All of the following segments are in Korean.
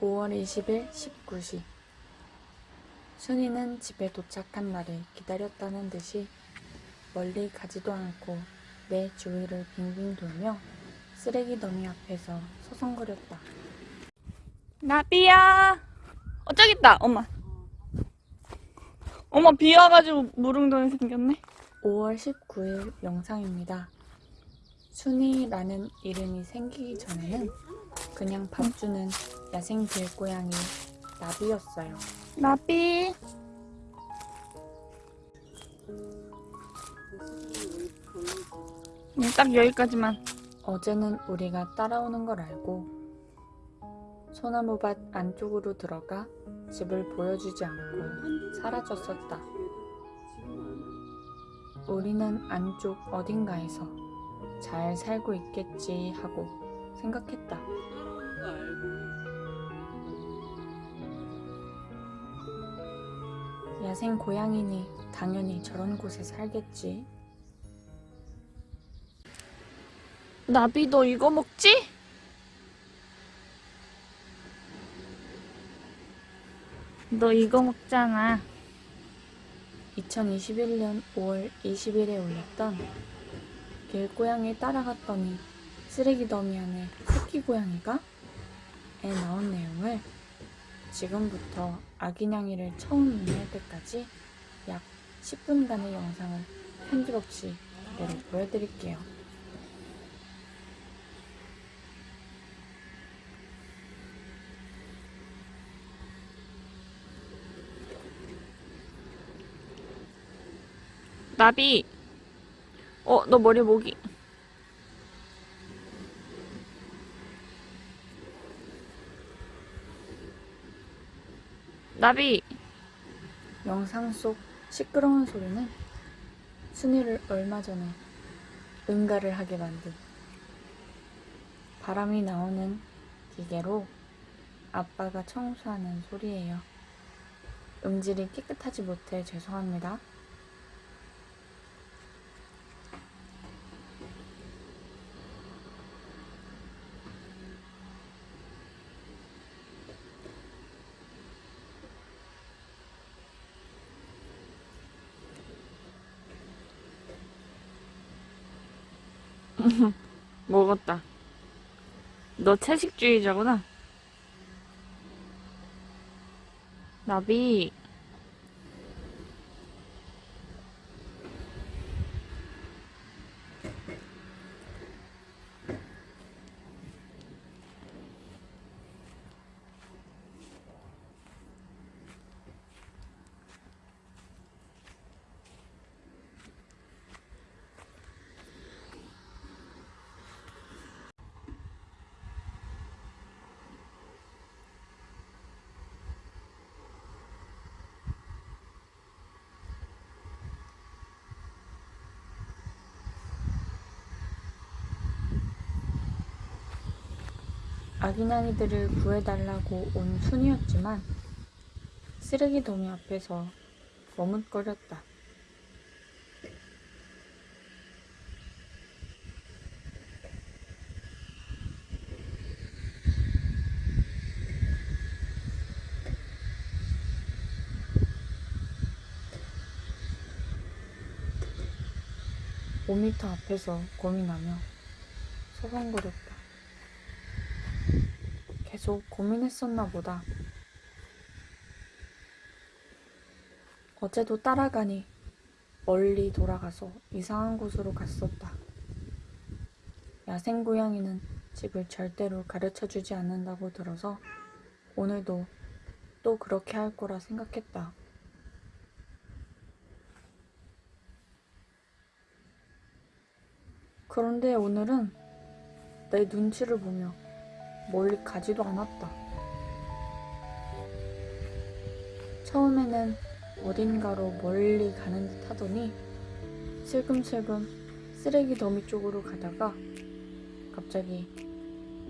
5월 20일 19시 순이는 집에 도착한 날을 기다렸다는 듯이 멀리 가지도 않고 내 주위를 빙빙 돌며 쓰레기 더미 앞에서 서성거렸다. 나비야! 어, 저기 있다, 엄마. 엄마 비 와가지고 무릉돈이 생겼네. 5월 19일 영상입니다. 순이라는 이름이 생기기 전에는 그냥 밥 주는 야생 길고양이 나비였어요. 나비. 음, 딱 여기까지만. 어제는 우리가 따라오는 걸 알고 소나무밭 안쪽으로 들어가 집을 보여주지 않고 사라졌었다. 우리는 안쪽 어딘가에서 잘 살고 있겠지 하고 생각했다. 야생 고양이니 당연히 저런 곳에 살겠지. 나비 너 이거 먹지? 너 이거 먹잖아. 2021년 5월 20일에 올렸던 길고양이 따라갔더니 쓰레기 더미 안에 새끼 고양이가 에 나온 내용을 지금부터 아기냥이를 처음 의미할 때까지 약 10분간의 영상을 편집 없이 그대로 보여드릴게요. 나비! 어, 너 머리 모기. 나비! 영상 속 시끄러운 소리는 순이를 얼마 전에 응가를 하게 만든 바람이 나오는 기계로 아빠가 청소하는 소리예요. 음질이 깨끗하지 못해 죄송합니다. 먹었다. 너 채식주의자구나. 나비. 아기냥이들을 구해달라고 온 순이었지만 쓰레기 더미 앞에서 머뭇거렸다. 오미터 앞에서 고민하며 서성거렸다. 계속 고민했었나 보다. 어제도 따라가니 멀리 돌아가서 이상한 곳으로 갔었다. 야생 고양이는 집을 절대로 가르쳐 주지 않는다고 들어서 오늘도 또 그렇게 할 거라 생각했다. 그런데 오늘은 내 눈치를 보며 멀리 가지도 않았다. 처음에는 어딘가로 멀리 가는 듯 하더니 슬금슬금 쓰레기 더미 쪽으로 가다가 갑자기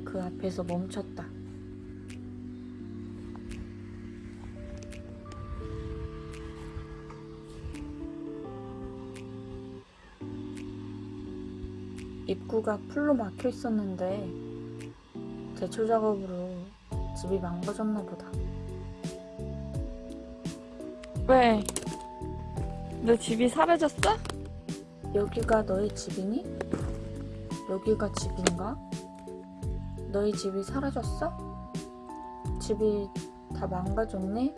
그 앞에서 멈췄다. 입구가 풀로 막혀 있었는데 제초 작업으로 집이 망가졌나 보다. 왜? 너 집이 사라졌어? 여기가 너의 집이니? 여기가 집인가? 너희 집이 사라졌어? 집이 다 망가졌네?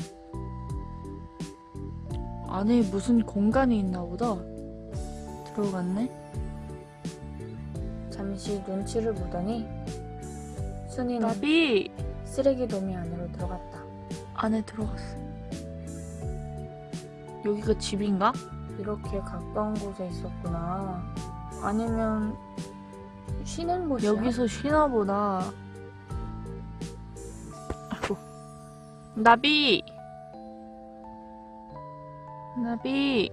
안에 무슨 공간이 있나 보다. 들어갔네? 잠시 눈치를 보더니 순이는 나비! 쓰레기 도미 안으로 들어갔다. 안에 들어갔어. 여기가 집인가? 이렇게 가까운 곳에 있었구나. 아니면 쉬는 곳이야? 여기서 쉬나 보다. 아이고. 나비! 나비!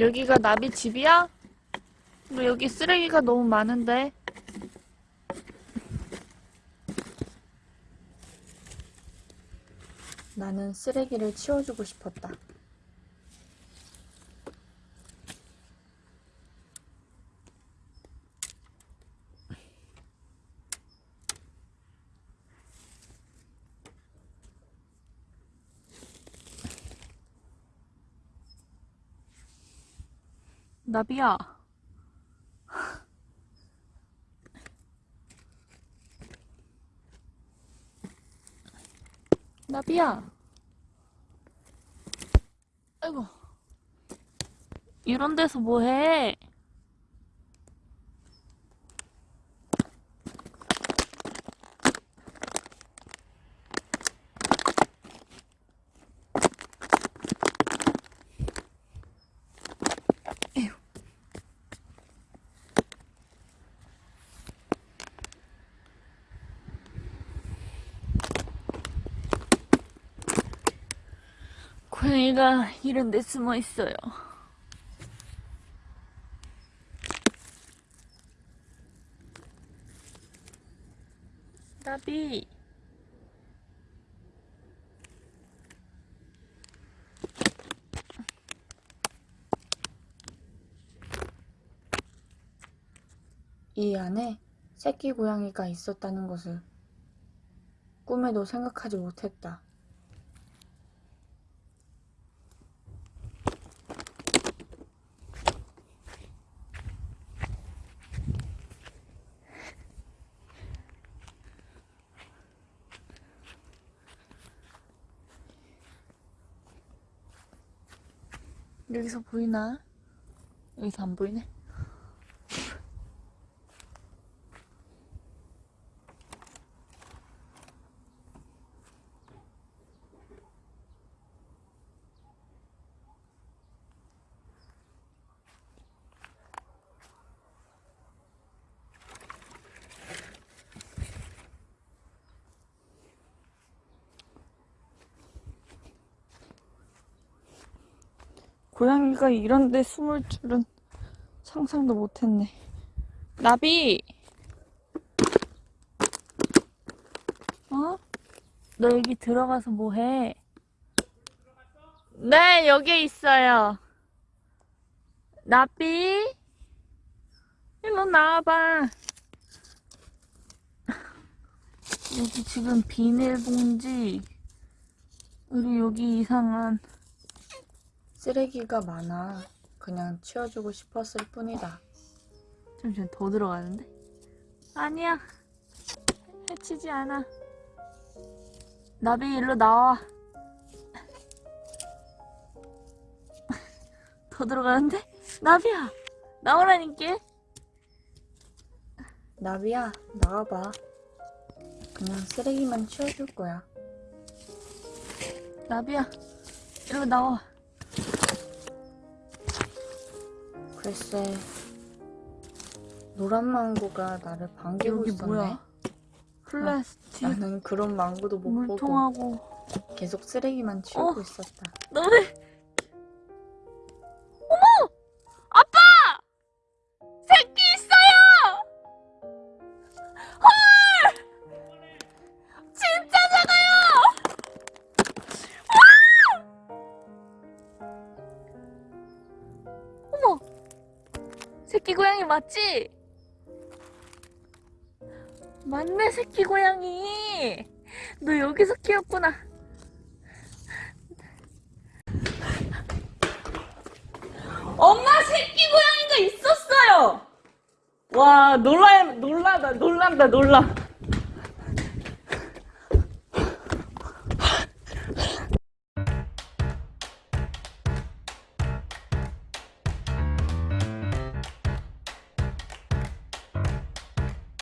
여기가 나비 집이야? 뭐 여기 쓰레기가 너무 많은데. 나는 쓰레기를 치워주고 싶었다. 나비야. 나비야. 아이고. 이런 데서 뭐 해? 고양이가 이런 데 숨어 있어요. 나비. 이 안에 새끼 고양이가 있었다는 것을 꿈에도 생각하지 못했다. 여기서 보이나? 여기서 안 보이네. 고양이가 이런 데 숨을 줄은 상상도 못했네. 나비! 어? 너 여기 들어가서 뭐 해? 네, 여기 있어요. 나비? 일로 나와봐. 여기 지금 비닐봉지, 그리고 여기 이상한 쓰레기가 많아. 그냥 치워주고 싶었을 뿐이다. 잠시만 더 들어가는데? 아니야 해치지 않아 나비 일로 나와 더 들어가는데? 나비야 나오라니까 나비야, 나와봐. 그냥 쓰레기만 치워줄 거야. 나비야 일로 나와 글쎄, 노란 망고가 나를 반기고 여기 있었네. 뭐야 플라스틱 나는 그런 망고도 못 보고 물통하고 계속 쓰레기만 치우고 어. 있었다. 너네. 새끼 고양이 맞지? 맞네, 새끼 고양이! 너 여기서 키웠구나. 엄마 새끼 고양이가 있었어요. 와 놀라 놀라다 놀란다 놀라.